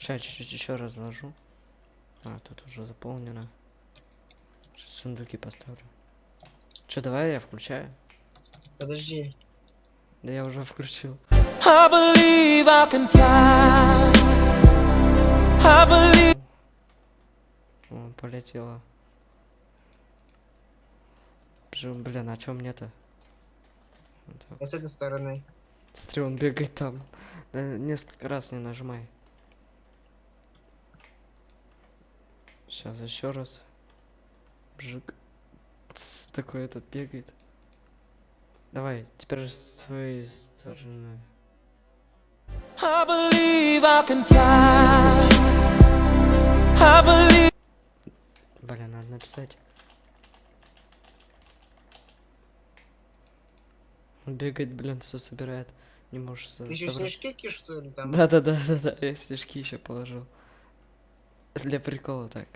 Сейчас чуть-чуть еще разложу. А, тут уже заполнено. Сейчас сундуки поставлю. Че, давай я включаю? Подожди. Да я уже включил. I believe I can fly. I believe. О, полетела. Блин, а чё мне-то? Вот. Я с этой стороны. Смотри, он бегает там. Да, несколько раз не нажимай. Сейчас еще раз. Бжик. Тс, такой этот бегает. Давай, теперь с твоей стороны. I believe I can fly. I believe. Блин, надо написать. Он бегает, блин, все собирает. Не можешь со- Ты еще снежки что ли там? Да, да, да, да, да. Я снежки еще положил. Для прикола так.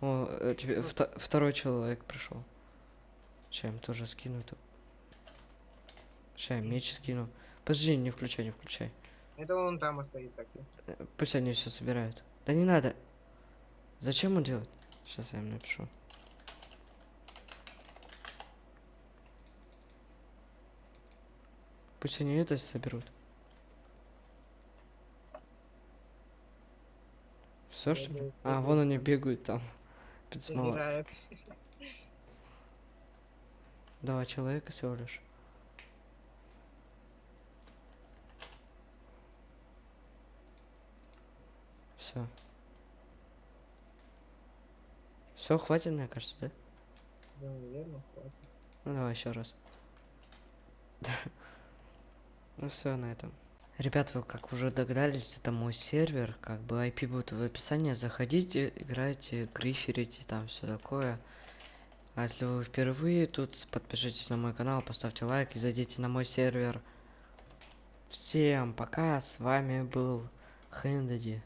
О, э, тебе вто- второй человек пришел. Сейчас им тоже скину тут. Сейчас меч скину. Подожди, не включай, не включай. Это он там стоит так-то. Э, Пусть они все собирают. Да не надо. Зачем он делает? Сейчас я им напишу. Пусть они это соберут. Все что ли? А, вон они бегают там. Пиццмала. Собирает. Два человека всего лишь. Все. Все, хватит, мне кажется, да? Да, наверное, хватит. Ну давай еще раз. Ну все на этом. Ребят, вы как уже догадались, это мой сервер, как бы IP будет в описании. Заходите, играйте, гриферите, там все такое. А если вы впервые тут, подпишитесь на мой канал, поставьте лайк и зайдите на мой сервер. Всем пока, с вами был Хэндади.